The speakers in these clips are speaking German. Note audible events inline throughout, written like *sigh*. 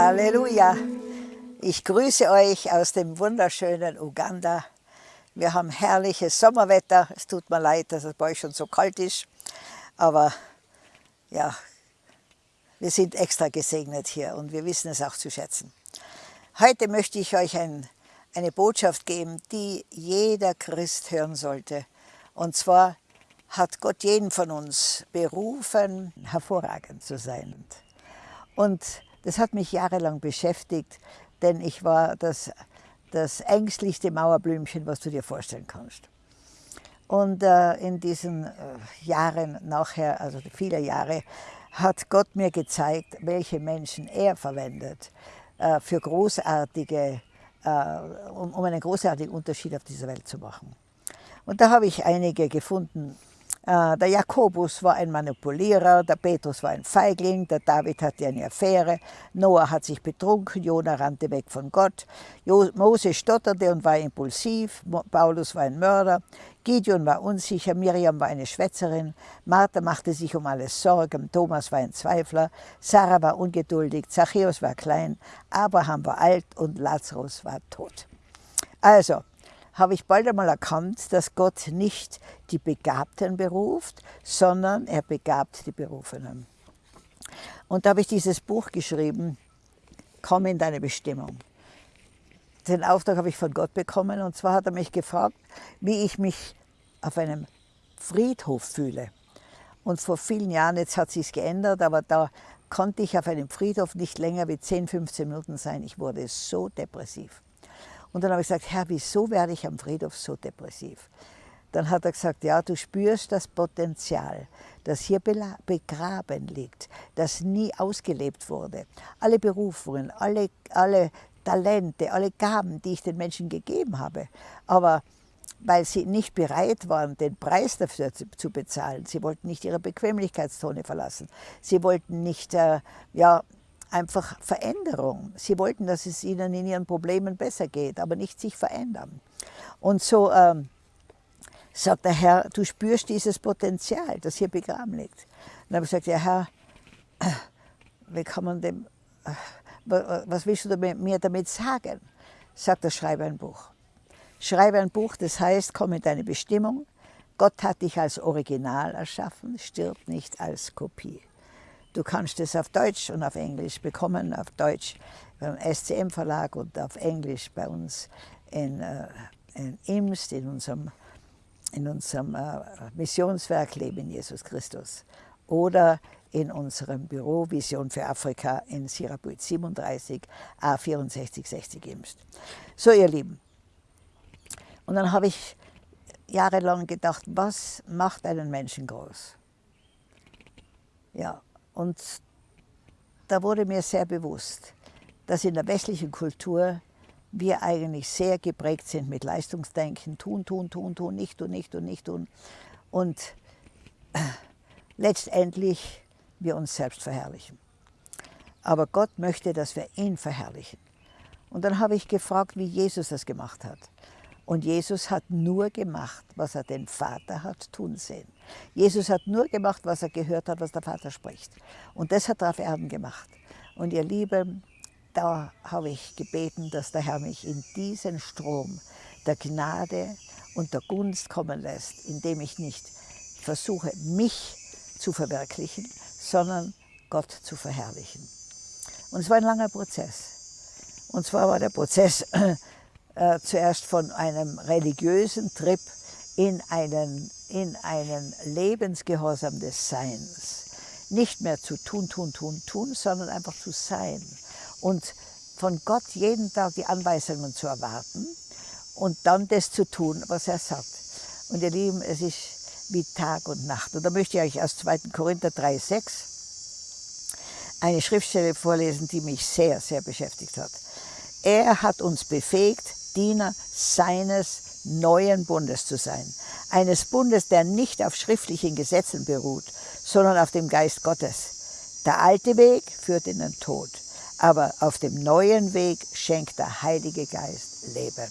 Halleluja! Ich grüße euch aus dem wunderschönen Uganda. Wir haben herrliches Sommerwetter. Es tut mir leid, dass es bei euch schon so kalt ist. Aber ja, wir sind extra gesegnet hier und wir wissen es auch zu schätzen. Heute möchte ich euch ein, eine Botschaft geben, die jeder Christ hören sollte. Und zwar hat Gott jeden von uns berufen, hervorragend zu sein. Und das hat mich jahrelang beschäftigt, denn ich war das, das ängstlichste Mauerblümchen, was du dir vorstellen kannst. Und äh, in diesen äh, Jahren nachher, also viele Jahre, hat Gott mir gezeigt, welche Menschen er verwendet äh, für großartige, äh, um, um einen großartigen Unterschied auf dieser Welt zu machen. Und da habe ich einige gefunden, der Jakobus war ein Manipulierer, der Petrus war ein Feigling, der David hatte eine Affäre, Noah hat sich betrunken, Jona rannte weg von Gott, Mose stotterte und war impulsiv, Paulus war ein Mörder, Gideon war unsicher, Miriam war eine Schwätzerin, Martha machte sich um alles Sorgen, Thomas war ein Zweifler, Sarah war ungeduldig, Zachäus war klein, Abraham war alt und Lazarus war tot. Also, habe ich bald einmal erkannt, dass Gott nicht die Begabten beruft, sondern er begabt die Berufenen. Und da habe ich dieses Buch geschrieben, Komm in deine Bestimmung. Den Auftrag habe ich von Gott bekommen und zwar hat er mich gefragt, wie ich mich auf einem Friedhof fühle. Und vor vielen Jahren, jetzt hat sich geändert, aber da konnte ich auf einem Friedhof nicht länger wie 10, 15 Minuten sein. Ich wurde so depressiv. Und dann habe ich gesagt, Herr, wieso werde ich am Friedhof so depressiv? Dann hat er gesagt, ja, du spürst das Potenzial, das hier begraben liegt, das nie ausgelebt wurde. Alle Berufungen, alle, alle Talente, alle Gaben, die ich den Menschen gegeben habe. Aber weil sie nicht bereit waren, den Preis dafür zu, bezahlen. Sie wollten nicht ihre Bequemlichkeitszone verlassen. Sie wollten nicht äh, ja, einfach Veränderung. Sie wollten, dass es ihnen in ihren Problemen besser geht, aber nicht sich verändern. Und so ähm, sagt der Herr, du spürst dieses Potenzial, das hier begraben liegt. Und dann habe ich gesagt, ja Herr, wie kann man dem, was willst du mir damit sagen? Sagt er, schreibe ein Buch. Schreibe ein Buch, das heißt, komm in deine Bestimmung. Gott hat dich als Original erschaffen, stirbt nicht als Kopie. Du kannst es auf Deutsch und auf Englisch bekommen, auf Deutsch beim SCM Verlag und auf Englisch bei uns in, äh, in Imst, in unserem, in unserem äh, Missionswerk Leben Jesus Christus. Oder in unserem Büro Vision für Afrika in Sirabuit 37 A6460 Imst. So ihr Lieben, und dann habe ich jahrelang gedacht, was macht einen Menschen groß? Ja, und da wurde mir sehr bewusst, dass in der westlichen Kultur wir eigentlich sehr geprägt sind mit Leistungsdenken, tun, tun, tun, tun, nicht tun, nicht tun, nicht tun. Und *clears throat* letztendlich wir uns selbst verherrlichen. Aber Gott möchte, dass wir ihn verherrlichen. Und dann habe ich gefragt, wie Jesus das gemacht hat. Und Jesus hat nur gemacht, was er den Vater hat tun sehen. Jesus hat nur gemacht, was er gehört hat, was der Vater spricht. Und das hat er auf Erden gemacht. Und ihr Lieben, da habe ich gebeten, dass der Herr mich in diesen Strom der Gnade und der Gunst kommen lässt, indem ich nicht versuche, mich zu verwirklichen, sondern Gott zu verherrlichen. Und es war ein langer Prozess. Und zwar war der Prozess äh, zuerst von einem religiösen Trip in einen, in einen Lebensgehorsam des Seins. Nicht mehr zu tun, tun, tun, tun, sondern einfach zu sein. Und von Gott jeden Tag die Anweisungen zu erwarten und dann das zu tun, was er sagt. Und ihr Lieben, es ist wie Tag und Nacht. Und da möchte ich euch aus 2. Korinther 3,6 eine Schriftstelle vorlesen, die mich sehr, sehr beschäftigt hat. Er hat uns befähigt, Diener seines neuen Bundes zu sein. Eines Bundes, der nicht auf schriftlichen Gesetzen beruht, sondern auf dem Geist Gottes. Der alte Weg führt in den Tod, aber auf dem neuen Weg schenkt der Heilige Geist Leben.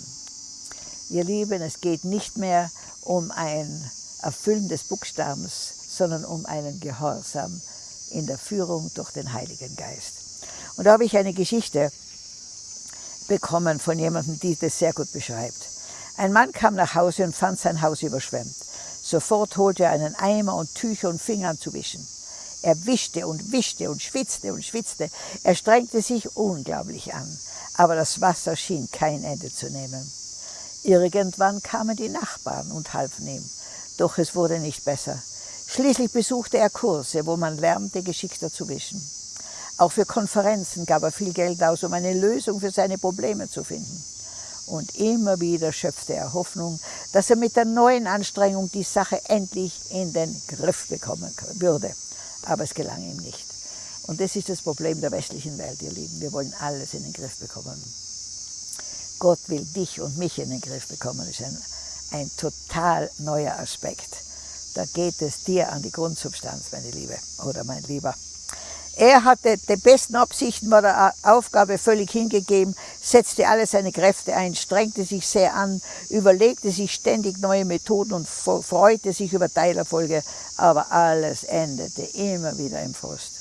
Ihr Lieben, es geht nicht mehr um ein Erfüllen des Buchstabens, sondern um einen Gehorsam in der Führung durch den Heiligen Geist. Und da habe ich eine Geschichte bekommen von jemandem, die das sehr gut beschreibt. Ein Mann kam nach Hause und fand sein Haus überschwemmt. Sofort holte er einen Eimer und Tücher und fing an zu wischen. Er wischte und wischte und schwitzte und schwitzte. Er strengte sich unglaublich an, aber das Wasser schien kein Ende zu nehmen. Irgendwann kamen die Nachbarn und halfen ihm, doch es wurde nicht besser. Schließlich besuchte er Kurse, wo man lernte, geschickter zu wischen. Auch für Konferenzen gab er viel Geld aus, um eine Lösung für seine Probleme zu finden. Und immer wieder schöpfte er Hoffnung, dass er mit der neuen Anstrengung die Sache endlich in den Griff bekommen würde. Aber es gelang ihm nicht. Und das ist das Problem der westlichen Welt, ihr Lieben. Wir wollen alles in den Griff bekommen. Gott will dich und mich in den Griff bekommen. Das ist ein, ein total neuer Aspekt. Da geht es dir an die Grundsubstanz, meine Liebe oder mein Lieber. Er hatte die besten Absichten, war der Aufgabe völlig hingegeben, setzte alle seine Kräfte ein, strengte sich sehr an, überlegte sich ständig neue Methoden und freute sich über Teilerfolge, aber alles endete immer wieder im Frust.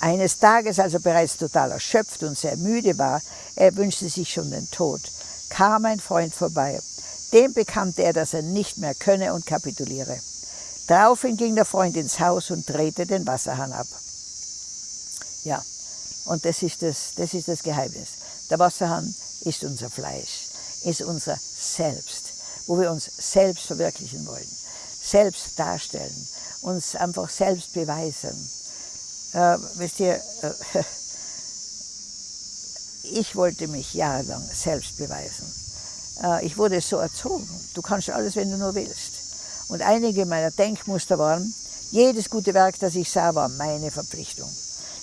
Eines Tages, als er bereits total erschöpft und sehr müde war, er wünschte sich schon den Tod, kam ein Freund vorbei. Dem bekannte er, dass er nicht mehr könne und kapituliere. Daraufhin ging der Freund ins Haus und drehte den Wasserhahn ab. Ja, und das ist das, das ist das Geheimnis. Der Wasserhahn ist unser Fleisch, ist unser Selbst, wo wir uns selbst verwirklichen wollen, selbst darstellen, uns einfach selbst beweisen. Äh, wisst ihr, äh, *laughs* ich wollte mich jahrelang selbst beweisen. Äh, ich wurde so erzogen, du kannst alles, wenn du nur willst. Und einige meiner Denkmuster waren, jedes gute Werk, das ich sah, war meine Verpflichtung.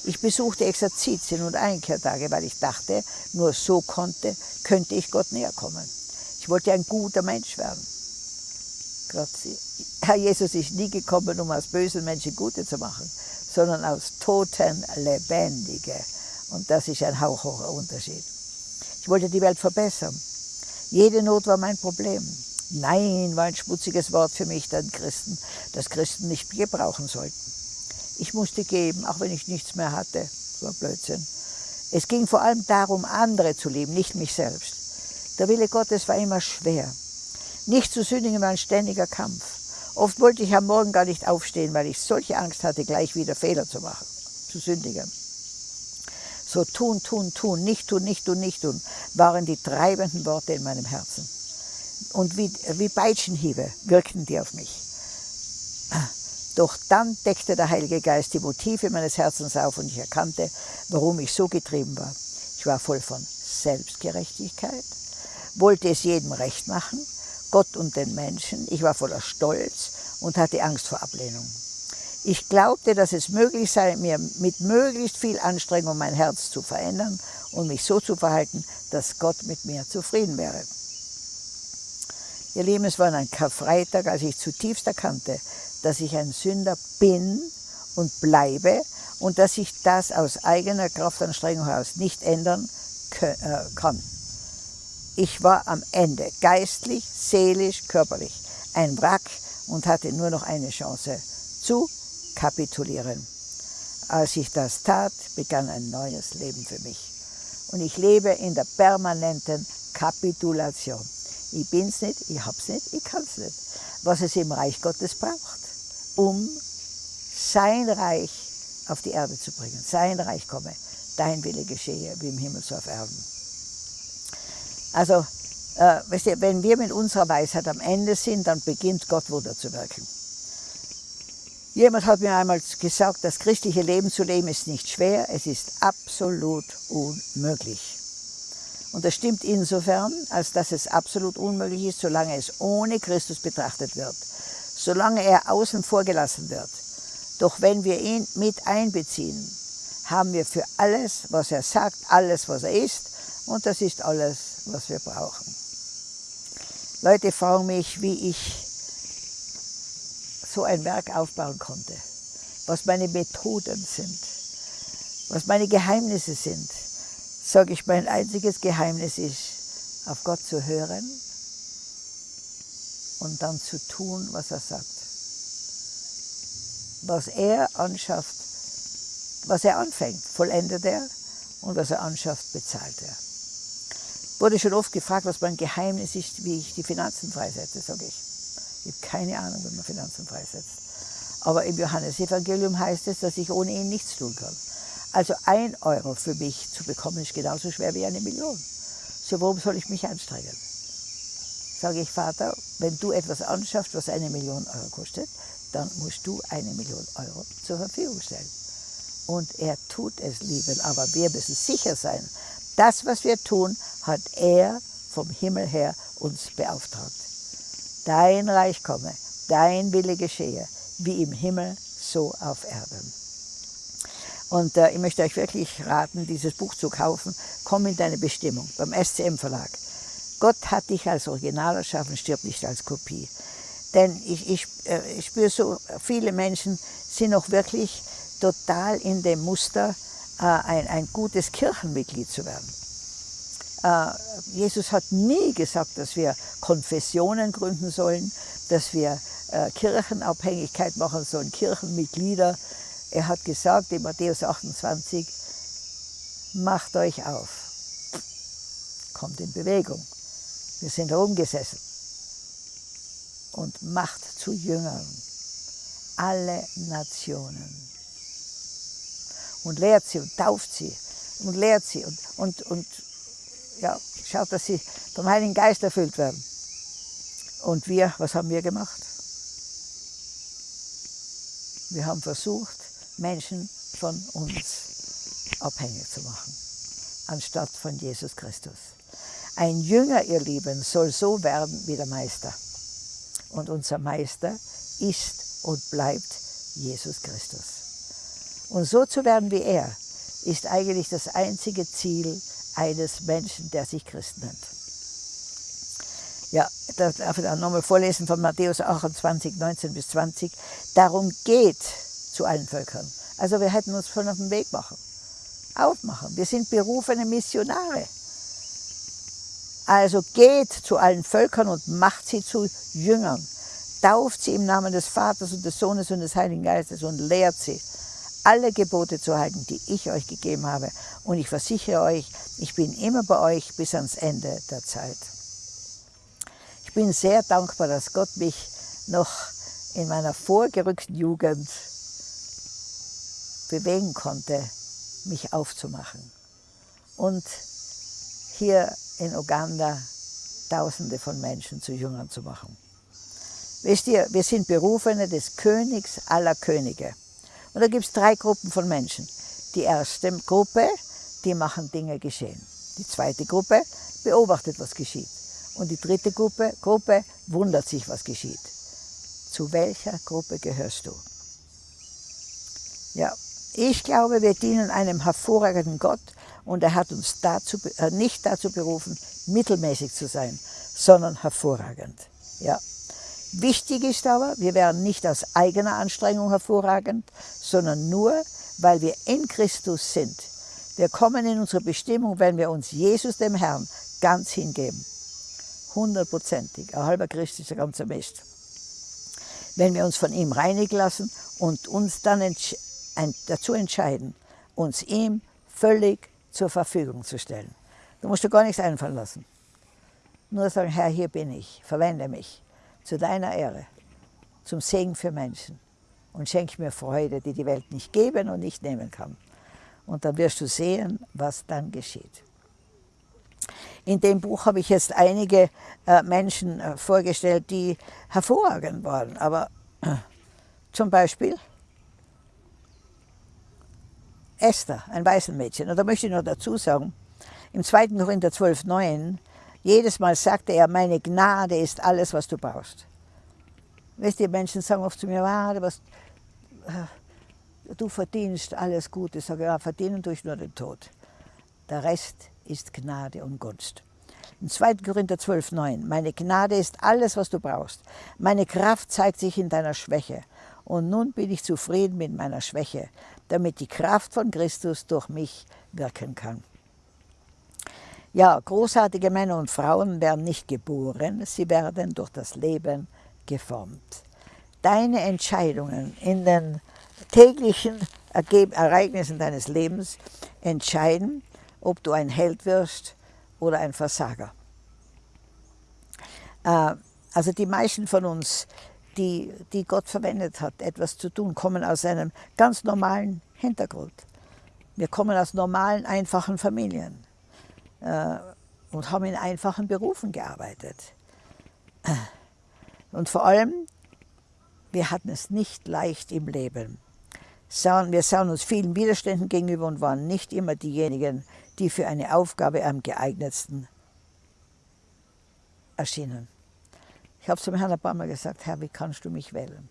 Ich besuchte Exerzitien und Einkehrtage, weil ich dachte, nur so konnte, könnte ich Gott näher kommen. Ich wollte ein guter Mensch werden. Gott, Herr Jesus ist nie gekommen, um aus bösen Menschen Gute zu machen, sondern aus Toten Lebendige. Und das ist ein hauchhoher Unterschied. Ich wollte die Welt verbessern. Jede Not war mein Problem. Nein war ein schmutziges Wort für mich, das Christen, das Christen nicht gebrauchen sollten. Ich musste geben, auch wenn ich nichts mehr hatte. Das war Blödsinn. Es ging vor allem darum, andere zu lieben, nicht mich selbst. Der Wille Gottes war immer schwer. Nicht zu sündigen war ein ständiger Kampf. Oft wollte ich am Morgen gar nicht aufstehen, weil ich solche Angst hatte, gleich wieder Fehler zu machen, zu sündigen. So tun, tun, tun, nicht tun, nicht tun, nicht tun, waren die treibenden Worte in meinem Herzen. Und wie, wie Peitschenhiebe wirkten die auf mich. Doch dann deckte der Heilige Geist die Motive meines Herzens auf und ich erkannte, warum ich so getrieben war. Ich war voll von Selbstgerechtigkeit, wollte es jedem recht machen, Gott und den Menschen. Ich war voller Stolz und hatte Angst vor Ablehnung. Ich glaubte, dass es möglich sei, mir mit möglichst viel Anstrengung mein Herz zu verändern und mich so zu verhalten, dass Gott mit mir zufrieden wäre. Ihr Lieben, es war ein Karfreitag, als ich zutiefst erkannte, dass ich ein Sünder bin und bleibe und dass ich das aus eigener Kraftanstrengung heraus nicht ändern äh, kann. Ich war am Ende, geistlich, seelisch, körperlich, ein Wrack und hatte nur noch eine Chance, zu kapitulieren. Als ich das tat, begann ein neues Leben für mich. Und ich lebe in der permanenten Kapitulation. Ich bin's nicht, ich hab's nicht, ich kann's nicht. Was es im Reich Gottes braucht um sein Reich auf die Erde zu bringen. Sein Reich komme, dein Wille geschehe, wie im Himmel so auf Erden. Also, äh, weißt du, wenn wir mit unserer Weisheit am Ende sind, dann beginnt Gott Wunder zu wirken. Jemand hat mir einmal gesagt, das christliche Leben zu leben ist nicht schwer, es ist absolut unmöglich. Und das stimmt insofern, als dass es absolut unmöglich ist, solange es ohne Christus betrachtet wird solange er außen vor gelassen wird. Doch wenn wir ihn mit einbeziehen, haben wir für alles, was er sagt, alles, was er ist, und das ist alles, was wir brauchen. Leute fragen mich, wie ich so ein Werk aufbauen konnte, was meine Methoden sind, was meine Geheimnisse sind. Sage ich, mein einziges Geheimnis ist, auf Gott zu hören und dann zu tun, was er sagt. Was er anschafft, was er anfängt, vollendet er und was er anschafft, bezahlt er. Wurde schon oft gefragt, was mein Geheimnis ist, wie ich die Finanzen freisetze, sage ich. Ich habe keine Ahnung, wie man Finanzen freisetzt. Aber im Johannesevangelium heißt es, dass ich ohne ihn nichts tun kann. Also ein Euro für mich zu bekommen, ist genauso schwer wie eine Million. So warum soll ich mich anstrengen? Sage ich, Vater, wenn du etwas anschaffst, was eine Million Euro kostet, dann musst du eine Million Euro zur Verfügung stellen. Und er tut es, lieben, aber wir müssen sicher sein, das, was wir tun, hat er vom Himmel her uns beauftragt. Dein Reich komme, dein Wille geschehe, wie im Himmel, so auf Erden. Und äh, ich möchte euch wirklich raten, dieses Buch zu kaufen. Komm in deine Bestimmung beim SCM Verlag. Gott hat dich als Original erschaffen, stirbt nicht als Kopie. Denn ich, ich, äh, ich spüre so, viele Menschen sind noch wirklich total in dem Muster, äh, ein, ein gutes Kirchenmitglied zu werden. Äh, Jesus hat nie gesagt, dass wir Konfessionen gründen sollen, dass wir Kirchenabhängigkeit machen sollen, Kirchenmitglieder. Er hat gesagt in Matthäus 28, macht euch auf, kommt in Bewegung. Wir sind herumgesessen und macht zu Jüngern alle Nationen und lehrt sie und tauft sie und lehrt sie und, und, und ja, schaut, dass sie vom Heiligen Geist erfüllt werden. Und wir, was haben wir gemacht? Wir haben versucht, Menschen von uns abhängig zu machen, anstatt von Jesus Christus. Ein Jünger, ihr Lieben, soll so werden wie der Meister. Und unser Meister ist und bleibt Jesus Christus. Und so zu werden wie er, ist eigentlich das einzige Ziel eines Menschen, der sich Christ nennt. Ja, da darf ich auch nochmal vorlesen von Matthäus 28, 19 bis 20. Darum geht zu allen Völkern. Also wir hätten uns schon auf den Weg machen, aufmachen. Wir sind berufene Missionare. Also geht zu allen Völkern und macht sie zu Jüngern. Tauft sie im Namen des Vaters und des Sohnes und des Heiligen Geistes und lehrt sie, alle Gebote zu halten, die ich euch gegeben habe. Und ich versichere euch, ich bin immer bei euch bis ans Ende der Zeit. Ich bin sehr dankbar, dass Gott mich noch in meiner vorgerückten Jugend bewegen konnte, mich aufzumachen. Und hier in Uganda Tausende von Menschen zu Jüngern zu machen. Wisst ihr, wir sind Berufene des Königs aller Könige. Und da gibt es drei Gruppen von Menschen. Die erste Gruppe, die machen Dinge geschehen. Die zweite Gruppe beobachtet, was geschieht. Und die dritte Gruppe, Gruppe wundert sich, was geschieht. Zu welcher Gruppe gehörst du? Ja, ich glaube, wir dienen einem hervorragenden Gott und er hat uns dazu, äh, nicht dazu berufen, mittelmäßig zu sein, sondern hervorragend. Ja. Wichtig ist aber, wir werden nicht aus eigener Anstrengung hervorragend, sondern nur, weil wir in Christus sind. Wir kommen in unsere Bestimmung, wenn wir uns Jesus, dem Herrn, ganz hingeben. Hundertprozentig. Ein halber Christ ist ein ganzer Mist. Wenn wir uns von ihm reinigen lassen und uns dann entsch dazu entscheiden, uns ihm völlig zur Verfügung zu stellen. Du musst dir gar nichts einfallen lassen. Nur sagen, Herr, hier bin ich, verwende mich zu deiner Ehre, zum Segen für Menschen und schenke mir Freude, die die Welt nicht geben und nicht nehmen kann. Und dann wirst du sehen, was dann geschieht. In dem Buch habe ich jetzt einige äh, Menschen äh, vorgestellt, die hervorragend waren. Aber äh, zum Beispiel Esther, ein Waisenmädchen. Und da möchte ich noch dazu sagen, im 2. Korinther 12, 9, jedes Mal sagte er, meine Gnade ist alles, was du brauchst. Wisst ihr, Menschen sagen oft zu mir, warte, was, äh, du verdienst alles Gute. Ich sage, ja, verdienen tue ich nur den Tod. Der Rest ist Gnade und Gunst. Im 2. Korinther 12, 9, meine Gnade ist alles, was du brauchst. Meine Kraft zeigt sich in deiner Schwäche. Und nun bin ich zufrieden mit meiner Schwäche, damit die Kraft von Christus durch mich wirken kann. Ja, großartige Männer und Frauen werden nicht geboren, sie werden durch das Leben geformt. Deine Entscheidungen in den täglichen Ereignissen deines Lebens entscheiden, ob du ein Held wirst oder ein Versager. Äh, also die meisten von uns, die, die Gott verwendet hat, etwas zu tun, kommen aus einem ganz normalen Hintergrund. Wir kommen aus normalen, einfachen Familien äh, und haben in einfachen Berufen gearbeitet. Und vor allem, wir hatten es nicht leicht im Leben. Wir sahen uns vielen Widerständen gegenüber und waren nicht immer diejenigen, die für eine Aufgabe am geeignetsten erschienen. Ich habe zum Herrn ein paar Mal gesagt, Herr, wie kannst du mich wählen?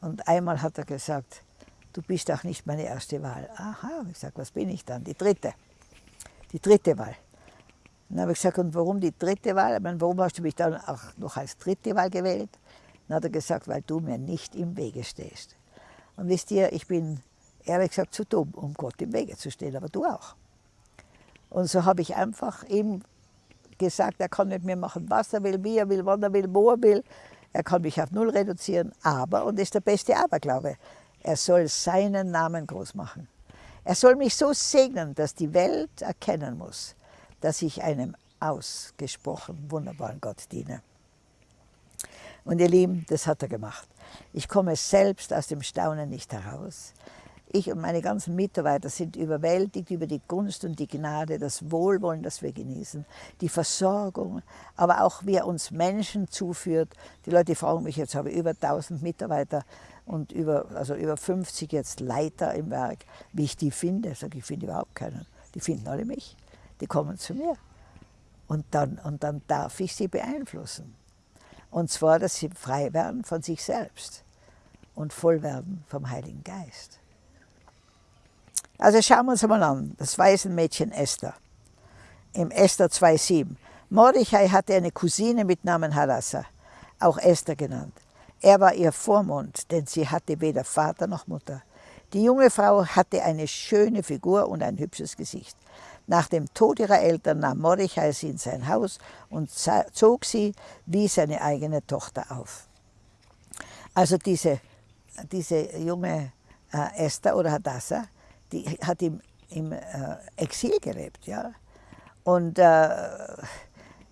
Und einmal hat er gesagt, du bist auch nicht meine erste Wahl. Aha, ich sage, was bin ich dann? Die dritte. Die dritte Wahl. Dann habe ich gesagt, und warum die dritte Wahl? Ich meine, warum hast du mich dann auch noch als dritte Wahl gewählt? Dann hat er gesagt, weil du mir nicht im Wege stehst. Und wisst ihr, ich bin ehrlich gesagt zu dumm, um Gott im Wege zu stehen, aber du auch. Und so habe ich einfach ihm gesagt, er kann mit mir machen, was er will, wie er will, wann er will, wo er will. Er kann mich auf Null reduzieren, aber, und das ist der beste Aberglaube, er soll seinen Namen groß machen. Er soll mich so segnen, dass die Welt erkennen muss, dass ich einem ausgesprochen wunderbaren Gott diene. Und ihr Lieben, das hat er gemacht. Ich komme selbst aus dem Staunen nicht heraus. Ich und meine ganzen Mitarbeiter sind überwältigt über die Gunst und die Gnade, das Wohlwollen, das wir genießen, die Versorgung, aber auch wie er uns Menschen zuführt. Die Leute fragen mich, jetzt habe ich über 1000 Mitarbeiter und über, also über 50 jetzt Leiter im Werk, wie ich die finde. Ich sage, ich finde überhaupt keinen. Die finden alle mich. Die kommen zu mir. Und dann, und dann darf ich sie beeinflussen. Und zwar, dass sie frei werden von sich selbst und voll werden vom Heiligen Geist. Also schauen wir uns mal an, das Waisenmädchen Esther. Im Esther 2,7. Mordechai hatte eine Cousine mit Namen Hadassah, auch Esther genannt. Er war ihr Vormund, denn sie hatte weder Vater noch Mutter. Die junge Frau hatte eine schöne Figur und ein hübsches Gesicht. Nach dem Tod ihrer Eltern nahm Mordechai sie in sein Haus und zog sie wie seine eigene Tochter auf. Also diese, diese junge äh, Esther oder Hadassah, die hat im, im äh, Exil gelebt. Ja? Und äh,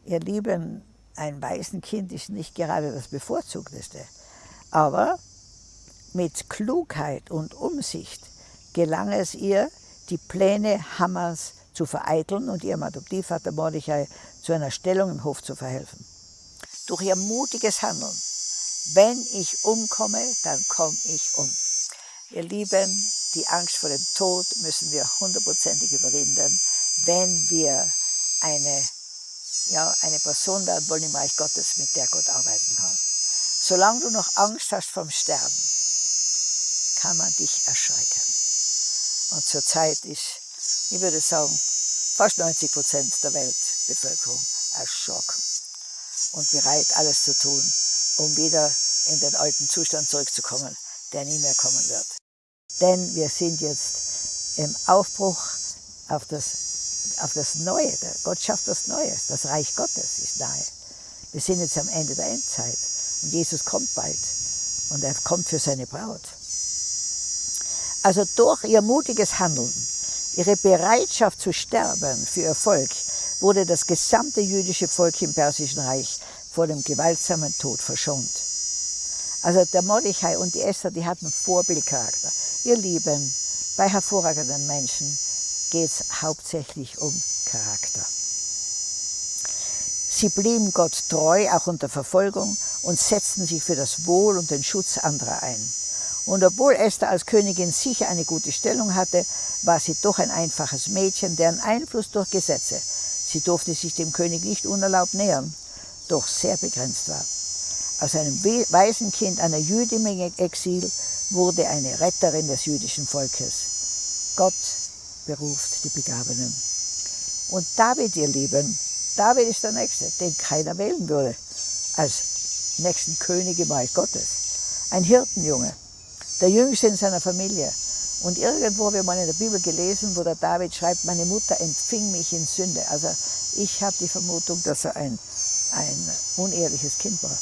ihr Lieben, ein Waisenkind ist nicht gerade das Bevorzugteste. Aber mit Klugheit und Umsicht gelang es ihr, die Pläne Hammers zu vereiteln und ihrem Adoptivvater Mordechai zu einer Stellung im Hof zu verhelfen. Durch ihr mutiges Handeln, wenn ich umkomme, dann komme ich um. Ihr Lieben, die Angst vor dem Tod müssen wir hundertprozentig überwinden, wenn wir eine, ja, eine Person werden wollen im Reich Gottes, mit der Gott arbeiten kann. Solange du noch Angst hast vom Sterben, kann man dich erschrecken. Und zurzeit ist ich würde sagen, fast 90 Prozent der Weltbevölkerung erschrocken und bereit, alles zu tun, um wieder in den alten Zustand zurückzukommen, der nie mehr kommen wird. Denn wir sind jetzt im Aufbruch auf das, auf das Neue. Gott schafft was Neues. Das Reich Gottes ist nahe. Wir sind jetzt am Ende der Endzeit und Jesus kommt bald und er kommt für seine Braut. Also durch ihr mutiges Handeln ihre Bereitschaft zu sterben für ihr Volk wurde das gesamte jüdische Volk im Persischen Reich vor dem gewaltsamen Tod verschont. Also der Mordechai und die Esther, die hatten Vorbildcharakter. Ihr Lieben, bei hervorragenden Menschen geht es hauptsächlich um Charakter. Sie blieben Gott treu, auch unter Verfolgung, und setzten sich für das Wohl und den Schutz anderer ein. Und obwohl Esther als Königin sicher eine gute Stellung hatte, war sie doch ein einfaches Mädchen, deren Einfluss durch Gesetze, sie durfte sich dem König nicht unerlaubt nähern, doch sehr begrenzt war. Aus einem Waisenkind einer Jüdin im Exil wurde eine Retterin des jüdischen Volkes. Gott beruft die Begabenen. Und David, ihr Lieben, David ist der Nächste, den keiner wählen würde, als nächsten König im Reich Gottes. Ein Hirtenjunge, der Jüngste in seiner Familie. Und irgendwo habe ich mal in der Bibel gelesen, wo der David schreibt, meine Mutter empfing mich in Sünde. Also ich habe die Vermutung, dass er ein, ein unehrliches Kind war.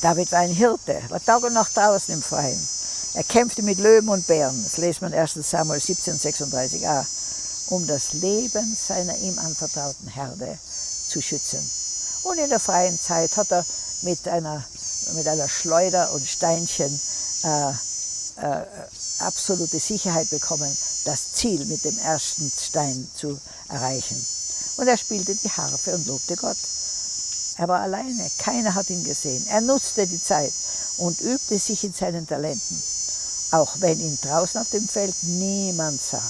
David war ein Hirte, war Tag und Nacht draußen im Freien. Er kämpfte mit Löwen und Bären. Das wir in 1 Samuel 17, 36a. um das Leben seiner ihm anvertrauten Herde zu schützen. Und in der freien Zeit hat er mit einer, mit einer Schleuder und Steinchen äh, äh, absolute Sicherheit bekommen, das Ziel mit dem ersten Stein zu erreichen. Und er spielte die Harfe und lobte Gott. Er war alleine, keiner hat ihn gesehen. Er nutzte die Zeit und übte sich in seinen Talenten, auch wenn ihn draußen auf dem Feld niemand sah.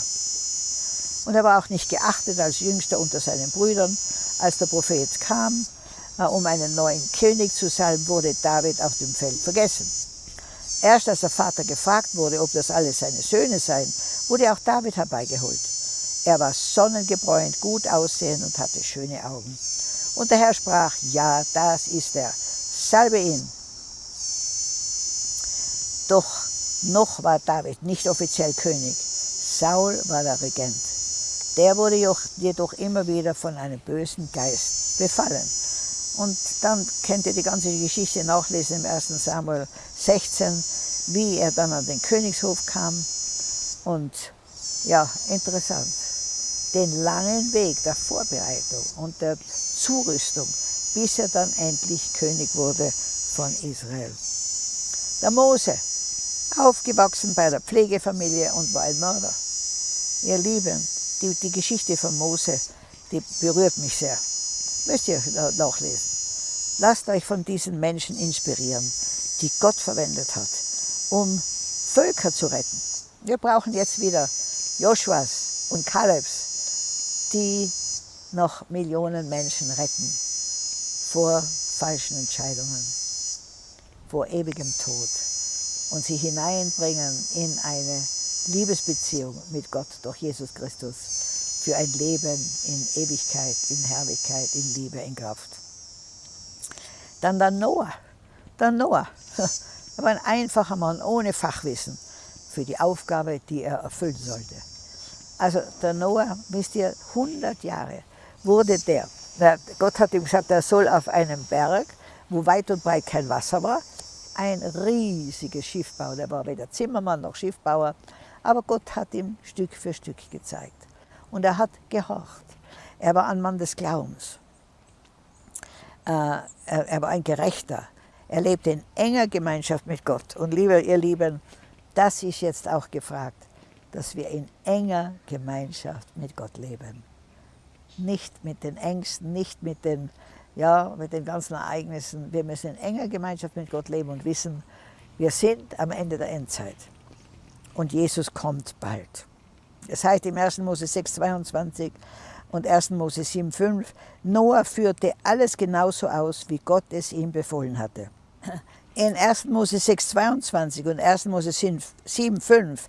Und er war auch nicht geachtet als Jüngster unter seinen Brüdern. Als der Prophet kam, äh, um einen neuen König zu salben, wurde David auf dem Feld vergessen. Erst als der Vater gefragt wurde, ob das alles seine Söhne seien, wurde auch David herbeigeholt. Er war sonnengebräunt, gut aussehend und hatte schöne Augen. Und der Herr sprach, ja, das ist er, salbe ihn. Doch noch war David nicht offiziell König. Saul war der Regent. Der wurde jedoch immer wieder von einem bösen Geist befallen. Und dann könnt ihr die ganze Geschichte nachlesen im 1. Samuel 16, wie er dann an den Königshof kam. Und ja, interessant. Den langen Weg der Vorbereitung und der Zurüstung, bis er dann endlich König wurde von Israel. Der Mose, aufgewachsen bei der Pflegefamilie und war ein Mörder. Ihr Lieben, die, die Geschichte von Mose, die berührt mich sehr. Müsst ihr nachlesen. Lasst euch von diesen Menschen inspirieren, die Gott verwendet hat, um Völker zu retten. Wir brauchen jetzt wieder Joshuas und Kalebs, die noch Millionen Menschen retten vor falschen Entscheidungen, vor ewigem Tod und sie hineinbringen in eine Liebesbeziehung mit Gott durch Jesus Christus für ein Leben in Ewigkeit, in Herrlichkeit, in Liebe, in Kraft. Dann der Noah. Der Noah *laughs* war ein einfacher Mann ohne Fachwissen für die Aufgabe, die er erfüllen sollte. Also der Noah, wisst ihr, 100 Jahre wurde der, Gott hat ihm gesagt, er soll auf einem Berg, wo weit und breit kein Wasser war, ein riesiges Schiff bauen. Er war weder Zimmermann noch Schiffbauer, aber Gott hat ihm Stück für Stück gezeigt. Und er hat gehorcht. Er war ein Mann des Glaubens. Äh, er war ein Gerechter. Er lebte in enger Gemeinschaft mit Gott. Und liebe, ihr Lieben, das ist jetzt auch gefragt, dass wir in enger Gemeinschaft mit Gott leben. Nicht mit den Ängsten, nicht mit den, ja, mit den ganzen Ereignissen. Wir müssen in enger Gemeinschaft mit Gott leben und wissen, wir sind am Ende der Endzeit und Jesus kommt bald. Das heißt im 1. Mose 6, 22 und 1. Mose 7, 5, Noah führte alles genauso aus, wie Gott es ihm befohlen hatte. In 1. Mose 6, 22 und 1. Mose 7, 5 äh,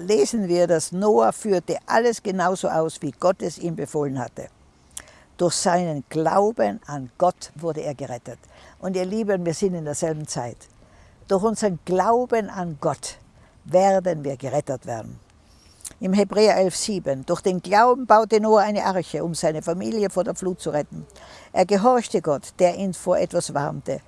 lesen wir, dass Noah führte alles genauso aus, wie Gott es ihm befohlen hatte. Durch seinen Glauben an Gott wurde er gerettet. Und ihr Lieben, wir sind in derselben Zeit. Durch unseren Glauben an Gott werden wir gerettet werden. Im Hebräer 11,7 Durch den Glauben baute Noah eine Arche, um seine Familie vor der Flut zu retten. Er gehorchte Gott, der ihn vor etwas warnte,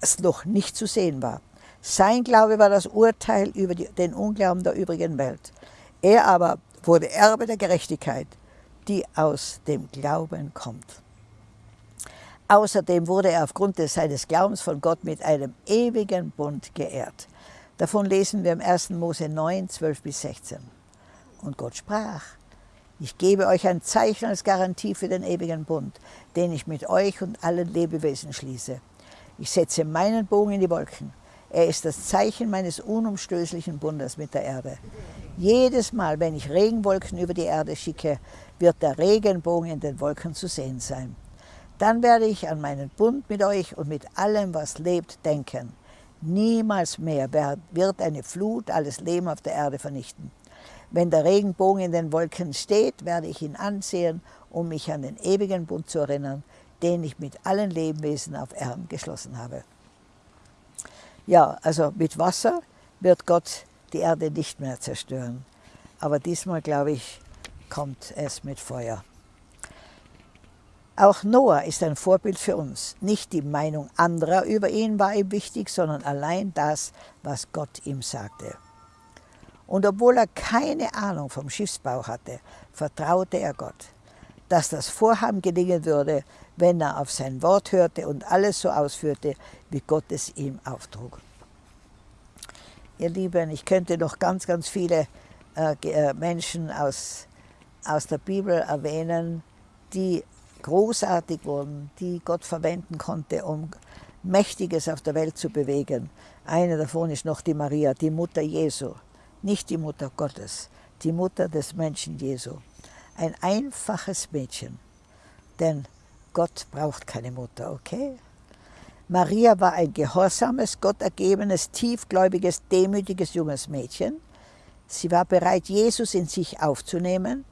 das noch nicht zu sehen war. Sein Glaube war das Urteil über die, den Unglauben der übrigen Welt. Er aber wurde Erbe der Gerechtigkeit, die aus dem Glauben kommt. Außerdem wurde er aufgrund seines Glaubens von Gott mit einem ewigen Bund geehrt. Davon lesen wir im 1. Mose 9, 12 bis 16. Und Gott sprach, ich gebe euch ein Zeichen als Garantie für den ewigen Bund, den ich mit euch und allen Lebewesen schließe. Ich setze meinen Bogen in die Wolken. Er ist das Zeichen meines unumstößlichen Bundes mit der Erde. Jedes Mal, wenn ich Regenwolken über die Erde schicke, wird der Regenbogen in den Wolken zu sehen sein. Dann werde ich an meinen Bund mit euch und mit allem, was lebt, denken. Niemals mehr wird eine Flut alles Leben auf der Erde vernichten. Wenn der Regenbogen in den Wolken steht, werde ich ihn ansehen, um mich an den ewigen Bund zu erinnern, den ich mit allen Lebewesen auf Erden geschlossen habe. Ja, also mit Wasser wird Gott die Erde nicht mehr zerstören. Aber diesmal, glaube ich, kommt es mit Feuer. Auch Noah ist ein Vorbild für uns. Nicht die Meinung anderer über ihn war ihm wichtig, sondern allein das, was Gott ihm sagte. Und obwohl er keine Ahnung vom Schiffsbau hatte, vertraute er Gott, dass das Vorhaben gelingen würde, wenn er auf sein Wort hörte und alles so ausführte, wie Gott es ihm auftrug. Ihr Lieben, ich könnte noch ganz, ganz viele äh, äh Menschen aus, aus der Bibel erwähnen, die großartig wurden, die Gott verwenden konnte, um Mächtiges auf der Welt zu bewegen. Eine davon ist noch die Maria, die Mutter Jesu nicht die Mutter Gottes, die Mutter des Menschen Jesu. Ein einfaches Mädchen, denn Gott braucht keine Mutter, okay? Maria war ein gehorsames, gottergebenes, tiefgläubiges, demütiges junges Mädchen. Sie war bereit, Jesus in sich aufzunehmen,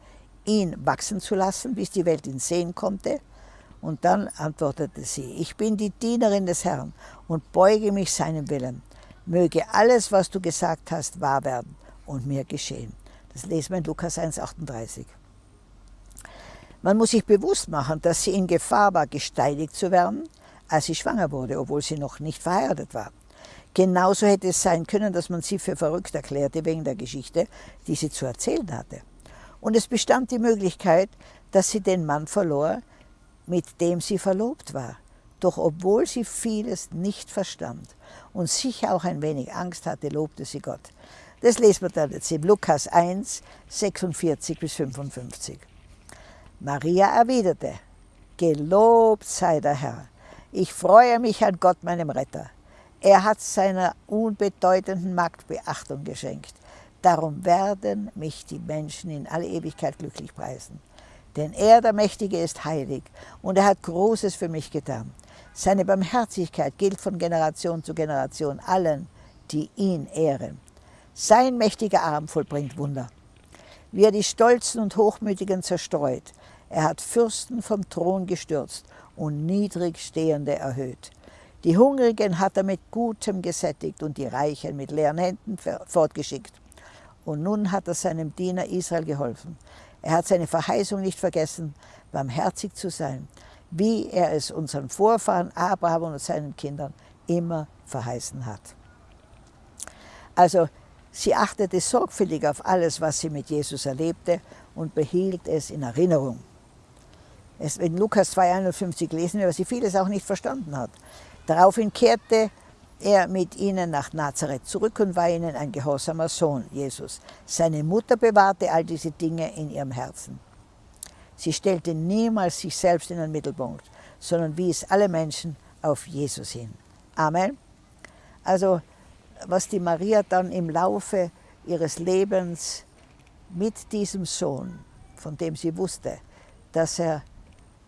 ihn wachsen zu lassen, bis die Welt ihn sehen konnte. Und dann antwortete sie, ich bin die Dienerin des Herrn und beuge mich seinem Willen möge alles, was du gesagt hast, wahr werden und mir geschehen. Das lesen wir in Lukas 1,38. Man muss sich bewusst machen, dass sie in Gefahr war, gesteinigt zu werden, als sie schwanger wurde, obwohl sie noch nicht verheiratet war. Genauso hätte es sein können, dass man sie für verrückt erklärte wegen der Geschichte, die sie zu erzählen hatte. Und es bestand die Möglichkeit, dass sie den Mann verlor, mit dem sie verlobt war. Doch obwohl sie vieles nicht verstand und sicher auch ein wenig Angst hatte, lobte sie Gott. Das lesen wir dann jetzt in Lukas 1, 46 bis 55. Maria erwiderte, Gelobt sei der Herr. Ich freue mich an Gott, meinem Retter. Er hat seiner unbedeutenden Magd Beachtung geschenkt. Darum werden mich die Menschen in alle Ewigkeit glücklich preisen. Denn er, der Mächtige, ist heilig und er hat Großes für mich getan. Seine Barmherzigkeit gilt von Generation zu Generation allen, die ihn ehren. Sein mächtiger Arm vollbringt Wunder. Wie er die Stolzen und Hochmütigen zerstreut, er hat Fürsten vom Thron gestürzt und Niedrigstehende erhöht. Die Hungrigen hat er mit Gutem gesättigt und die Reichen mit leeren Händen fortgeschickt. Und nun hat er seinem Diener Israel geholfen. Er hat seine Verheißung nicht vergessen, barmherzig zu sein wie er es unseren Vorfahren Abraham und seinen Kindern immer verheißen hat. Also sie achtete sorgfältig auf alles, was sie mit Jesus erlebte und behielt es in Erinnerung. Es, in Lukas 2,51 lesen wir, dass sie vieles auch nicht verstanden hat. Daraufhin kehrte er mit ihnen nach Nazareth zurück und war ihnen ein gehorsamer Sohn, Jesus. Seine Mutter bewahrte all diese Dinge in ihrem Herzen. Sie stellte niemals sich selbst in den Mittelpunkt, sondern wies alle Menschen auf Jesus hin. Amen. Also was die Maria dann im Laufe ihres Lebens mit diesem Sohn, von dem sie wusste, dass er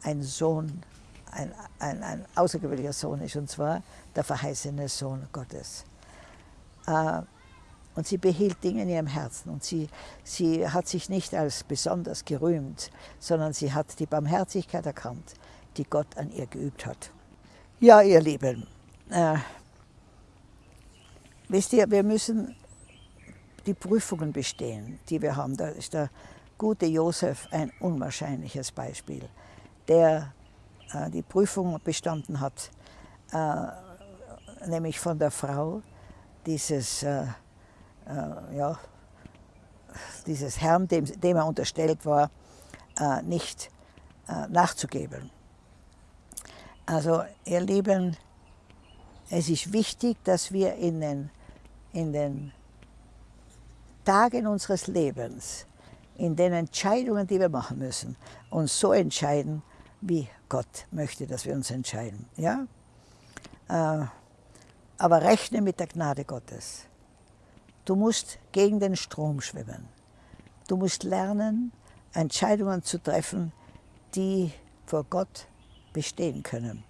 ein Sohn, ein, ein, ein außergewöhnlicher Sohn ist, und zwar der verheißene Sohn Gottes. Äh, und sie behielt Dinge in ihrem Herzen und sie, sie hat sich nicht als besonders gerühmt, sondern sie hat die Barmherzigkeit erkannt, die Gott an ihr geübt hat. Ja, ihr Lieben, äh, wisst ihr, wir müssen die Prüfungen bestehen, die wir haben. Da ist der gute Josef ein unwahrscheinliches Beispiel, der äh, die Prüfung bestanden hat, äh, nämlich von der Frau dieses äh, äh, ja, dieses Herrn, dem, dem, er unterstellt war, äh, nicht äh, nachzugeben. Also ihr Lieben, es ist wichtig, dass wir in den, in den Tagen unseres Lebens, in den Entscheidungen, die wir machen müssen, uns so entscheiden, wie Gott möchte, dass wir uns entscheiden. Ja? Aber rechne mit der Gnade Gottes. Du musst gegen den Strom schwimmen. Du musst lernen, Entscheidungen zu treffen, die vor Gott bestehen können.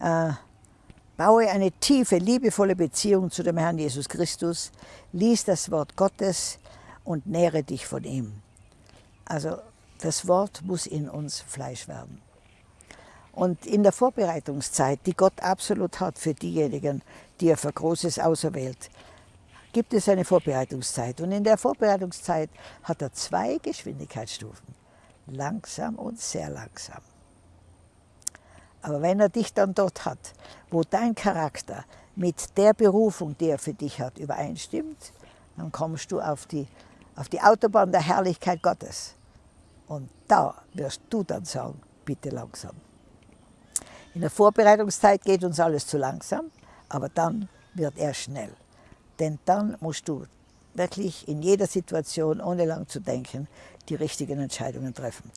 Äh, baue eine tiefe, liebevolle Beziehung zu dem Herrn Jesus Christus, lies das Wort Gottes und nähre dich von ihm. Also das Wort muss in uns Fleisch werden. Und in der Vorbereitungszeit, die Gott absolut hat für diejenigen, die er für Großes auserwählt, gibt es eine Vorbereitungszeit. Und in der Vorbereitungszeit hat er zwei Geschwindigkeitsstufen. Langsam und sehr langsam. Aber wenn er dich dann dort hat, wo dein Charakter mit der Berufung, die er für dich hat, übereinstimmt, dann kommst du auf die, auf die Autobahn der Herrlichkeit Gottes. Und da wirst du dann sagen, bitte langsam. In der Vorbereitungszeit geht uns alles zu langsam, aber dann wird er schnell. Denn dann musst du wirklich in jeder Situation, ohne lang zu denken, die richtigen Entscheidungen treffen.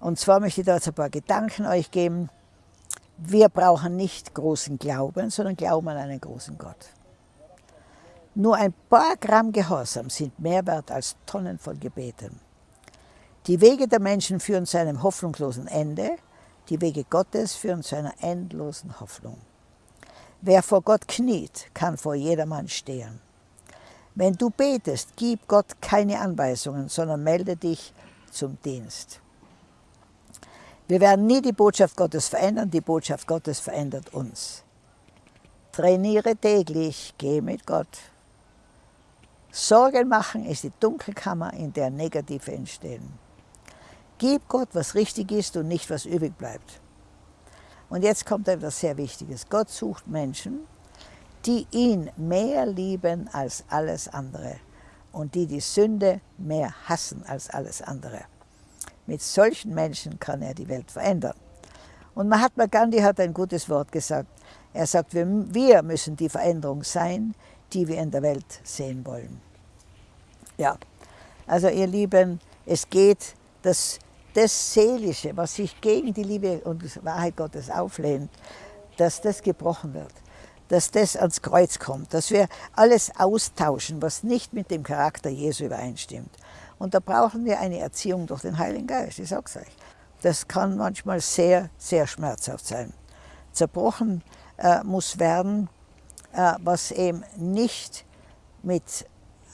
Und zwar möchte ich da jetzt ein paar Gedanken euch geben. Wir brauchen nicht großen Glauben, sondern Glauben an einen großen Gott. Nur ein paar Gramm Gehorsam sind mehr wert als Tonnen von Gebeten. Die Wege der Menschen führen zu einem hoffnungslosen Ende, die Wege Gottes führen zu einer endlosen Hoffnung. Wer vor Gott kniet, kann vor jedermann stehen. Wenn du betest, gib Gott keine Anweisungen, sondern melde dich zum Dienst. Wir werden nie die Botschaft Gottes verändern, die Botschaft Gottes verändert uns. Trainiere täglich, geh mit Gott. Sorgen machen ist die Dunkelkammer, in der Negative entstehen. Gib Gott, was richtig ist und nicht, was übrig bleibt. Und jetzt kommt etwas sehr Wichtiges. Gott sucht Menschen, die ihn mehr lieben als alles andere und die die Sünde mehr hassen als alles andere. Mit solchen Menschen kann er die Welt verändern. Und Mahatma Gandhi hat ein gutes Wort gesagt. Er sagt, wir müssen die Veränderung sein, die wir in der Welt sehen wollen. Ja, also ihr Lieben, es geht, dass das Seelische, was sich gegen die Liebe und Wahrheit Gottes auflehnt, dass das gebrochen wird, dass das ans Kreuz kommt, dass wir alles austauschen, was nicht mit dem Charakter Jesu übereinstimmt. Und da brauchen wir eine Erziehung durch den Heiligen Geist, ich sage es euch. Das kann manchmal sehr, sehr schmerzhaft sein. Zerbrochen äh, muss werden, äh, was eben nicht mit,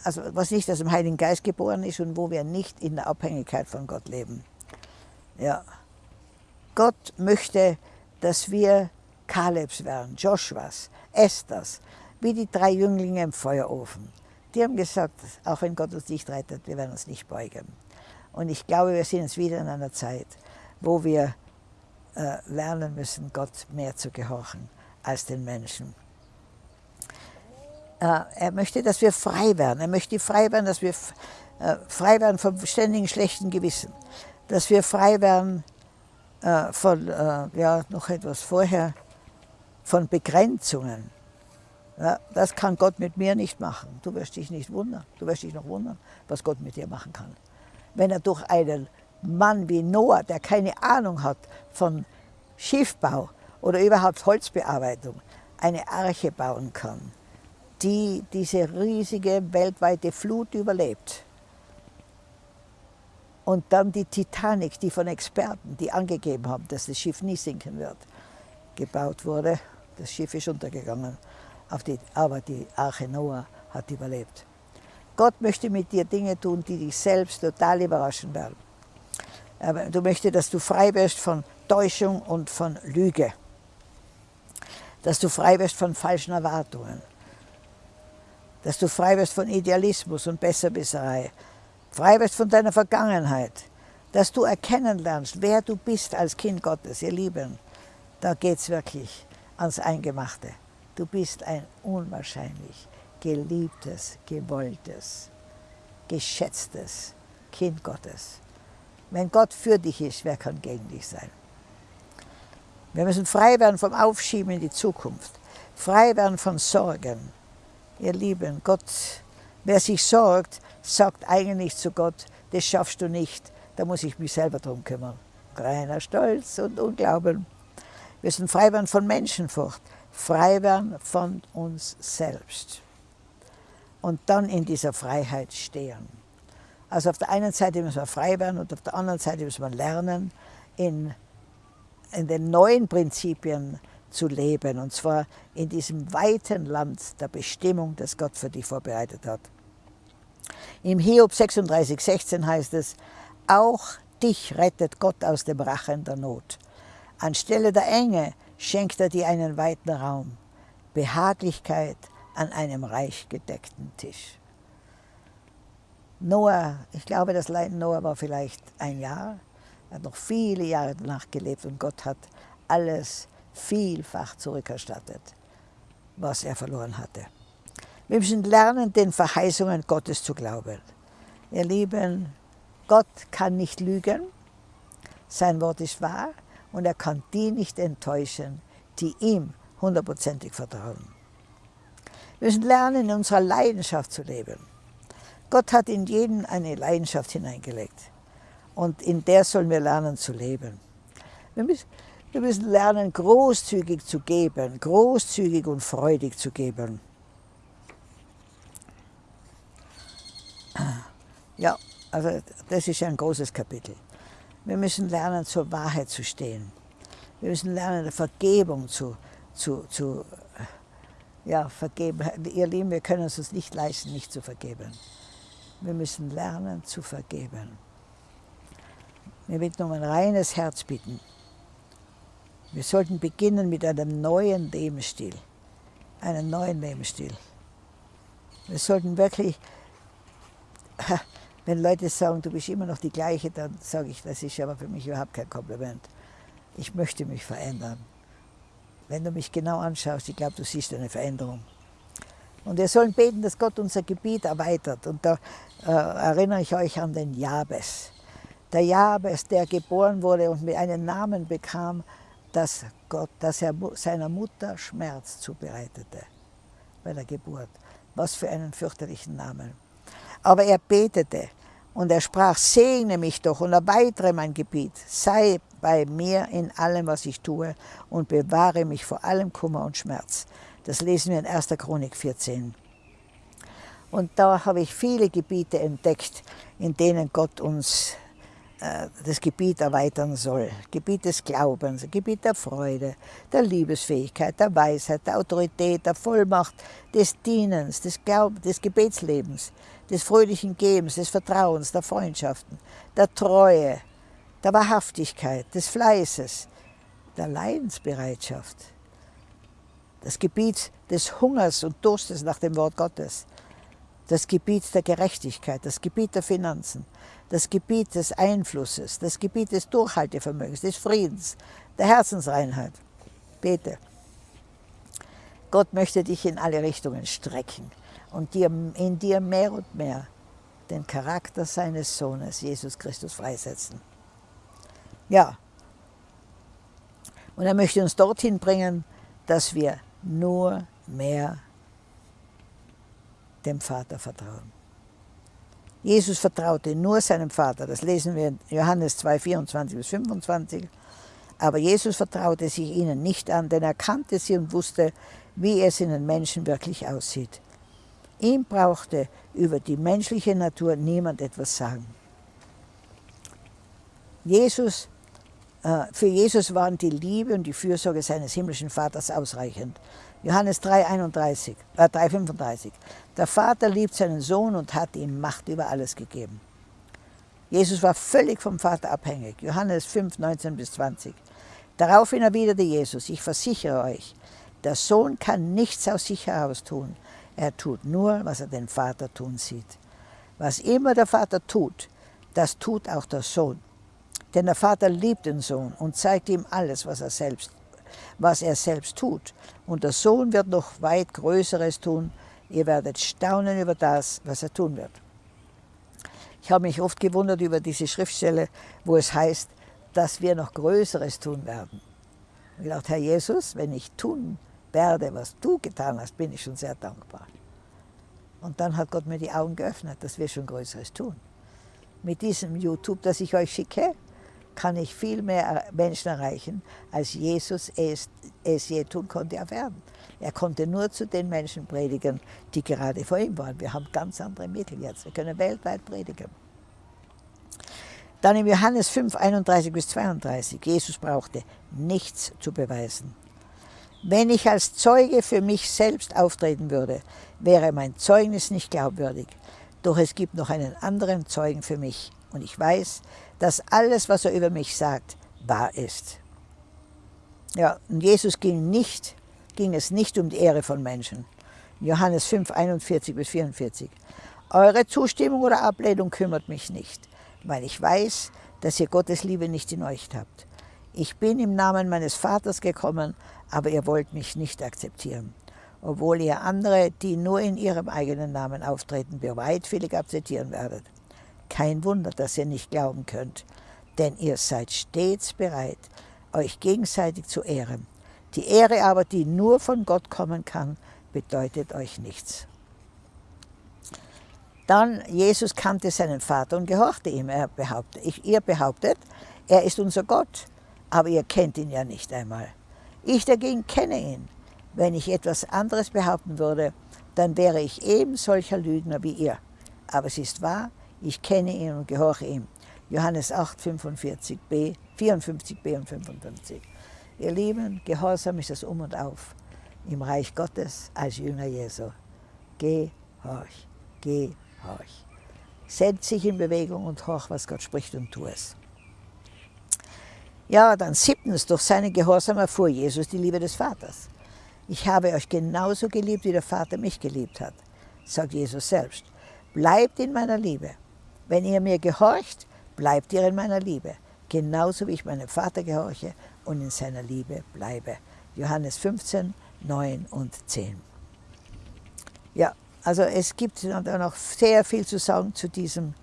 also was nicht aus dem Heiligen Geist geboren ist und wo wir nicht in der Abhängigkeit von Gott leben. Ja. Gott möchte, dass wir Kalebs werden, Joshuas, Esthers, wie die drei Jünglinge im Feuerofen. Die haben gesagt, auch wenn Gott uns nicht rettet, wir werden uns nicht beugen. Und ich glaube, wir sind jetzt wieder in einer Zeit, wo wir äh, lernen müssen, Gott mehr zu gehorchen als den Menschen. Äh, er möchte, dass wir frei werden. Er möchte frei werden, dass wir äh, frei werden vom ständigen schlechten Gewissen. Dass wir frei werden äh, von, ja, noch etwas vorher, von Begrenzungen. Ja, das kann Gott mit mir nicht machen. Du wirst dich nicht wundern. Du wirst dich noch wundern, was Gott mit dir machen kann. Wenn er durch einen Mann wie Noah, der keine Ahnung hat von Schiffbau oder überhaupt Holzbearbeitung, eine Arche bauen kann, die diese riesige weltweite Flut überlebt. Und dann die Titanic, die von Experten, die angegeben haben, dass das Schiff nie sinken wird, gebaut wurde. Das Schiff ist untergegangen. Die, aber die Arche Noah hat überlebt. Gott möchte mit dir Dinge tun, die dich selbst total überraschen werden. Aber du möchtest, dass du frei wirst von Täuschung und von Lüge. Dass du frei wirst von falschen Erwartungen. Dass du frei wirst von Idealismus und Besserwisserei. Frei wirst von deiner Vergangenheit. Dass du erkennen lernst, wer du bist als Kind Gottes, ihr Lieben. Da geht es wirklich ans Eingemachte. Du bist ein unwahrscheinlich geliebtes, gewolltes, geschätztes Kind Gottes. Wenn Gott für dich ist, wer kann gegen dich sein? Wir müssen frei werden vom Aufschieben in die Zukunft, frei werden von Sorgen. Ihr Lieben, Gott, wer sich sorgt, sagt eigentlich zu Gott, das schaffst du nicht, da muss ich mich selber drum kümmern. Reiner Stolz und Unglauben. Wir müssen frei werden von Menschenfurcht, frei werden von uns selbst und dann in dieser Freiheit stehen. Also auf der einen Seite müssen wir frei werden und auf der anderen Seite müssen wir lernen, in, in den neuen Prinzipien zu leben, und zwar in diesem weiten Land der Bestimmung, das Gott für dich vorbereitet hat. Im Hiob 36, 16 heißt es, auch dich rettet Gott aus dem Rachen der Not. Anstelle der Enge schenkt er dir einen weiten Raum, Behaglichkeit an einem reich gedeckten Tisch. Noah, ich glaube, das Leiden Noah war vielleicht ein Jahr, er hat noch viele Jahre danach gelebt und Gott hat alles vielfach zurückerstattet, was er verloren hatte. Wir müssen lernen, den Verheißungen Gottes zu glauben. Ihr Lieben, Gott kann nicht lügen, sein Wort ist wahr und er kann die nicht enttäuschen, die ihm hundertprozentig vertrauen. Wir müssen lernen, in unserer Leidenschaft zu leben. Gott hat in jeden eine Leidenschaft hineingelegt und in der sollen wir lernen zu leben. Wir müssen, wir müssen lernen, großzügig zu geben, großzügig und freudig zu geben. Ja, also das ist ein großes Kapitel. Wir müssen lernen, zur Wahrheit zu stehen. Wir müssen lernen, Vergebung zu, zu, zu ja, vergeben. Ihr Lieben, wir können es uns nicht leisten, nicht zu vergeben. Wir müssen lernen zu vergeben. Wir bitten um ein reines Herz bitten. Wir sollten beginnen mit einem neuen Lebensstil. Einen neuen Lebensstil. Wir sollten wirklich *laughs* wenn Leute sagen, du bist immer noch die Gleiche, dann sage ich, das ist aber für mich überhaupt kein Kompliment. Ich möchte mich verändern. Wenn du mich genau anschaust, ich glaube, du siehst eine Veränderung. Und wir sollen beten, dass Gott unser Gebiet erweitert. Und da äh, erinnere ich euch an den Jabes. Der Jabes, der geboren wurde und mir einen Namen bekam, dass, Gott, dass er seiner Mutter Schmerz zubereitete bei der Geburt. Was für einen fürchterlichen Namen. Aber er betete und er sprach, segne mich doch und erweitere mein Gebiet, sei bei mir in allem, was ich tue und bewahre mich vor allem Kummer und Schmerz. Das lesen wir in 1. Chronik 14. Und da habe ich viele Gebiete entdeckt, in denen Gott uns das Gebiet erweitern soll. Gebiet des Glaubens, Gebiet der Freude, der Liebesfähigkeit, der Weisheit, der Autorität, der Vollmacht, des Dienens, des, Glaub des Gebetslebens, des fröhlichen Gebens, des Vertrauens, der Freundschaften, der Treue, der Wahrhaftigkeit, des Fleißes, der Leidensbereitschaft, das Gebiet des Hungers und Durstes nach dem Wort Gottes, das Gebiet der Gerechtigkeit, das Gebiet der Finanzen, das Gebiet des Einflusses, das Gebiet des Durchhaltevermögens, des Friedens, der Herzensreinheit. Bete. Gott möchte dich in alle Richtungen strecken und dir, in dir mehr und mehr den Charakter seines Sohnes, Jesus Christus, freisetzen. Ja, und er möchte uns dorthin bringen, dass wir nur mehr dem Vater vertrauen. Jesus vertraute nur seinem Vater, das lesen wir in Johannes 2, 24 bis 25. Aber Jesus vertraute sich ihnen nicht an, denn er kannte sie und wusste, wie es in den Menschen wirklich aussieht. Ihm brauchte über die menschliche Natur niemand etwas sagen. Jesus, äh, für Jesus waren die Liebe und die Fürsorge seines himmlischen Vaters ausreichend. Johannes 3,31, äh 3,35. Der Vater liebt seinen Sohn und hat ihm Macht über alles gegeben. Jesus war völlig vom Vater abhängig. Johannes 5, 19 bis 20. Daraufhin erwiderte Jesus, ich versichere euch, der Sohn kann nichts aus sich heraus tun. Er tut nur, was er den Vater tun sieht. Was immer der Vater tut, das tut auch der Sohn. Denn der Vater liebt den Sohn und zeigt ihm alles, was er selbst, was er selbst tut. Und der Sohn wird noch weit Größeres tun. Ihr werdet staunen über das, was er tun wird. Ich habe mich oft gewundert über diese Schriftstelle, wo es heißt, dass wir noch Größeres tun werden. Ich dachte, Herr Jesus, wenn ich tun werde, was du getan hast, bin ich schon sehr dankbar. Und dann hat Gott mir die Augen geöffnet, dass wir schon Größeres tun. Mit diesem YouTube, das ich euch schicke, kann ich viel mehr Menschen erreichen, als Jesus es, es je tun konnte auf Erden. Er konnte nur zu den Menschen predigen, die gerade vor ihm waren. Wir haben ganz andere Mittel jetzt. Wir können weltweit predigen. Dann in Johannes 5, 31 bis 32. Jesus brauchte nichts zu beweisen. Wenn ich als Zeuge für mich selbst auftreten würde, wäre mein Zeugnis nicht glaubwürdig. Doch es gibt noch einen anderen Zeugen für mich. Und ich weiß, dass alles, was er über mich sagt, wahr ist. Ja, und Jesus ging, nicht, ging es nicht um die Ehre von Menschen. Johannes 5, 41 bis 44. Eure Zustimmung oder Ablehnung kümmert mich nicht, weil ich weiß, dass ihr Gottes Liebe nicht in euch habt. Ich bin im Namen meines Vaters gekommen, aber ihr wollt mich nicht akzeptieren. obwohl ihr andere, die nur in ihrem eigenen Namen auftreten, bereitwillig akzeptieren werdet. Kein Wunder, dass ihr nicht glauben könnt, denn ihr seid stets bereit, euch gegenseitig zu ehren. Die Ehre aber, die nur von Gott kommen kann, bedeutet euch nichts. Dann, Jesus kannte seinen Vater und gehorchte ihm. Er behauptet, ich, ihr behauptet, er ist unser Gott, aber ihr kennt ihn ja nicht einmal. Ich dagegen kenne ihn. Wenn ich etwas anderes behaupten würde, dann wäre ich eben solcher Lügner wie ihr. Aber es ist wahr, ich kenne ihn und gehorche ihm. Johannes 8, 45b, 54b und 55. Ihr Lieben, Gehorsam ist das Um und Auf im Reich Gottes als Jünger Jesu. Gehorch, gehorch. Setz dich in Bewegung und horch, was Gott spricht und tu es. Ja, dann siebtens, durch seinen Gehorsam erfuhr Jesus die Liebe des Vaters. Ich habe euch genauso geliebt, wie der Vater mich geliebt hat, sagt Jesus selbst. Bleibt in meiner Liebe. Wenn ihr mir gehorcht, bleibt ihr in meiner Liebe, genauso wie ich meinem Vater gehorche und in seiner Liebe bleibe. Johannes 15, 9 und 10. Ja, also es gibt noch sehr viel zu sagen zu diesem,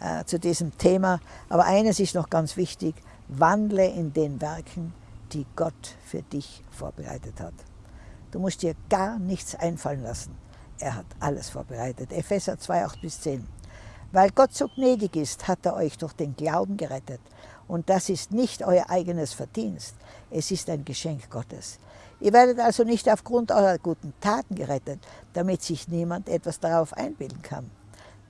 äh, zu diesem Thema, aber eines ist noch ganz wichtig, wandle in den Werken, die Gott für dich vorbereitet hat. Du musst dir gar nichts einfallen lassen. Er hat alles vorbereitet. Epheser 2, 8 bis 10. Weil Gott so gnädig ist, hat er euch durch den Glauben gerettet. Und das ist nicht euer eigenes Verdienst, es ist ein Geschenk Gottes. Ihr werdet also nicht aufgrund eurer guten Taten gerettet, damit sich niemand etwas darauf einbilden kann.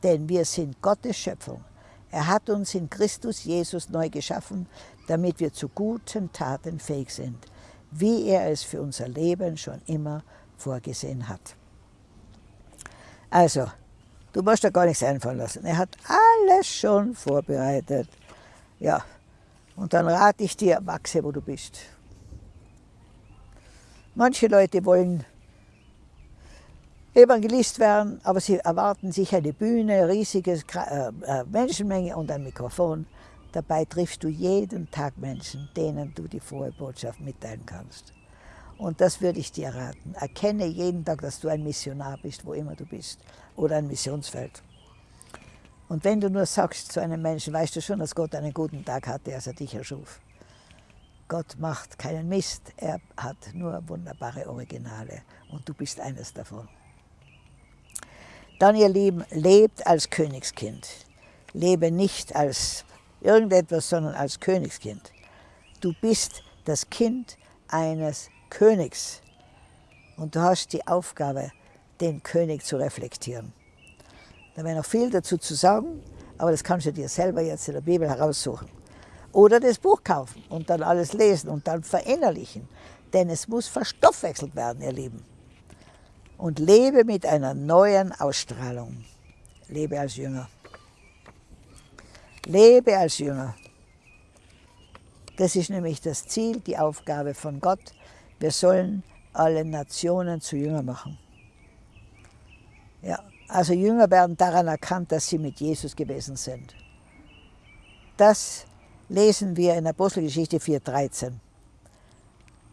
Denn wir sind Gottes Schöpfung. Er hat uns in Christus Jesus neu geschaffen, damit wir zu guten Taten fähig sind, wie er es für unser Leben schon immer vorgesehen hat. Also, du musst da gar nichts einfallen lassen. Er hat alles schon vorbereitet. Ja, und dann rate ich dir, wachse, wo du bist. Manche Leute wollen Evangelist werden, aber sie erwarten sich eine Bühne, riesige äh, äh, Menschenmenge und ein Mikrofon. Dabei triffst du jeden Tag Menschen, denen du die frohe Botschaft mitteilen kannst. Und das würde ich dir raten. Erkenne jeden Tag, dass du ein Missionar bist, wo immer du bist, oder ein Missionsfeld. Und wenn du nur sagst zu einem Menschen, weißt du schon, dass Gott einen guten Tag hatte, als er dich erschuf. Gott macht keinen Mist, er hat nur wunderbare Originale und du bist eines davon. Dann, ihr Lieben, lebt als Königskind. Lebe nicht als irgendetwas, sondern als Königskind. Du bist das Kind eines Königs und du hast die Aufgabe, den König zu reflektieren. Da wäre noch viel dazu zu sagen, aber das kannst du dir selber jetzt in der Bibel heraussuchen. Oder das Buch kaufen und dann alles lesen und dann verinnerlichen. Denn es muss verstoffwechselt werden, ihr Lieben und lebe mit einer neuen Ausstrahlung. Lebe als Jünger. Lebe als Jünger. Das ist nämlich das Ziel, die Aufgabe von Gott. Wir sollen alle Nationen zu Jünger machen. Ja, also Jünger werden daran erkannt, dass sie mit Jesus gewesen sind. Das lesen wir in Apostelgeschichte 4,13.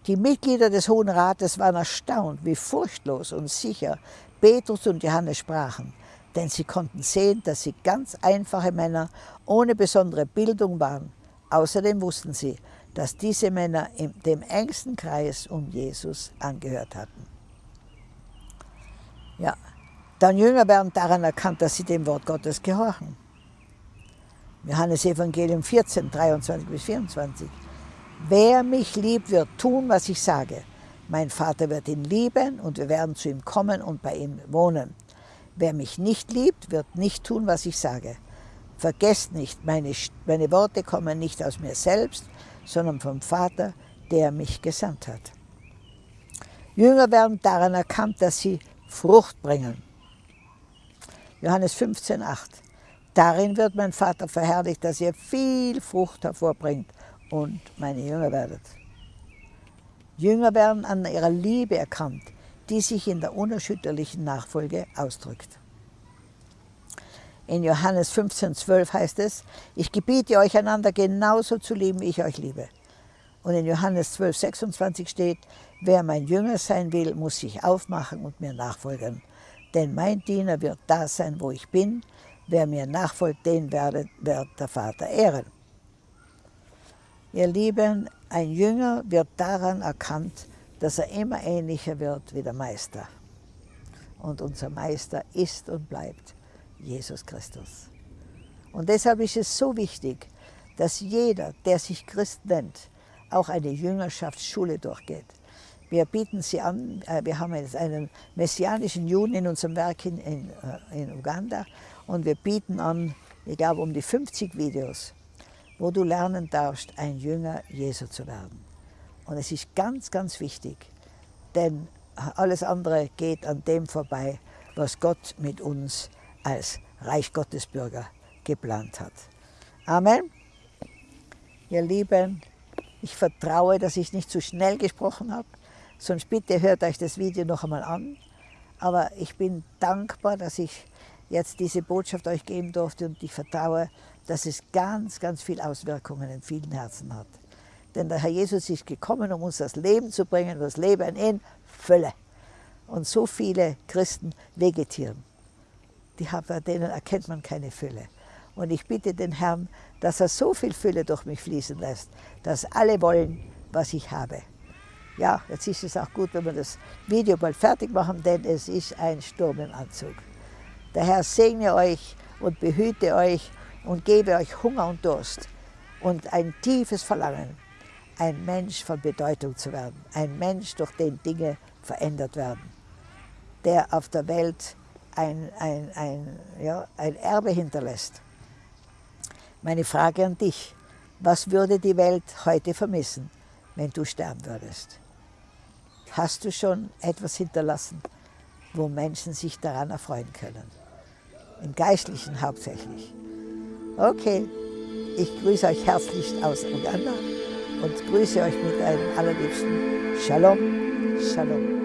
Die Mitglieder des Hohen Rates waren erstaunt, wie furchtlos und sicher Petrus und Johannes sprachen, denn sie konnten sehen, dass sie ganz einfache Männer ohne besondere Bildung waren. Außerdem wussten sie, dass diese Männer dem engsten Kreis um Jesus angehört hatten. Ja, dann Jünger werden daran erkannt, dass sie dem Wort Gottes gehorchen. Johannes Evangelium 14, 23 bis 24. Wer mich liebt, wird tun, was ich sage. Mein Vater wird ihn lieben und wir werden zu ihm kommen und bei ihm wohnen. Wer mich nicht liebt, wird nicht tun, was ich sage. Vergesst nicht, meine, meine Worte kommen nicht aus mir selbst, sondern vom Vater, der mich gesandt hat. Jünger werden daran erkannt, dass sie Frucht bringen. Johannes 15, 8. Darin wird mein Vater verherrlicht, dass ihr viel Frucht hervorbringt und meine Jünger werdet. Jünger werden an ihrer Liebe erkannt, die sich in der unerschütterlichen Nachfolge ausdrückt. In Johannes 15,12 heißt es, ich gebiete euch einander genauso zu lieben, wie ich euch liebe. Und in Johannes 12,26 steht, wer mein Jünger sein will, muss sich aufmachen und mir nachfolgen. Denn mein Diener wird da sein, wo ich bin. Wer mir nachfolgt, den werde, wird der Vater ehren. Ihr Lieben, ein Jünger wird daran erkannt, dass er immer ähnlicher wird wie der Meister. Und unser Meister ist und bleibt Jesus Christus. Und deshalb ist es so wichtig, dass jeder, der sich Christ nennt, auch eine Jüngerschaftsschule durchgeht. Wir bieten sie an, äh, wir haben jetzt einen messianischen Juden in unserem Werk in, in, äh, in Uganda und wir bieten an, ich glaube, um die 50 Videos, wo du lernen darfst, ein Jünger Jesu zu werden. Und es ist ganz, ganz wichtig, denn alles andere geht an dem vorbei, was Gott mit uns als Reich Gottes Bürger geplant hat. Amen. Ihr Lieben, ich vertraue, dass ich nicht zu schnell gesprochen habe. Sonst bitte hört euch das Video noch einmal an. Aber ich bin dankbar, dass ich jetzt diese Botschaft euch geben durfte und ich vertraue, dass es ganz, ganz viele Auswirkungen in vielen Herzen hat. Denn der Herr Jesus ist gekommen, um uns das Leben zu bringen, das Leben in Fülle. Und so viele Christen vegetieren. Die, bei denen erkennt man keine Fülle. Und ich bitte den Herrn, dass er so viel Fülle durch mich fließen lässt, dass alle wollen, was ich habe. Ja, jetzt ist es auch gut, wenn wir das Video bald fertig machen, denn es ist ein Sturm im Anzug. Der Herr segne euch und behüte euch und gebe euch Hunger und Durst und ein tiefes Verlangen, ein Mensch von Bedeutung zu werden, ein Mensch, durch den Dinge verändert werden, der auf der Welt ein, ein, ein, ja, ein Erbe hinterlässt. Meine Frage an dich, was würde die Welt heute vermissen, wenn du sterben würdest? Hast du schon etwas hinterlassen, wo Menschen sich daran erfreuen können? Im Geistlichen hauptsächlich. Okay, ich grüße euch herzlichst aus Uganda und grüße euch mit einem allerliebsten Shalom, Shalom.